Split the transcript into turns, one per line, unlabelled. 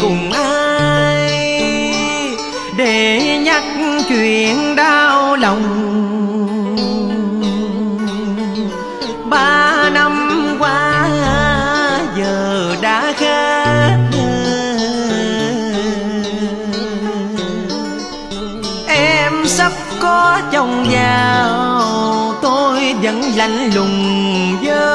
cùng ai để nhắc chuyện đau lòng. Ba năm qua giờ đã khác em sắp có chồng giàu tôi vẫn lạnh lùng với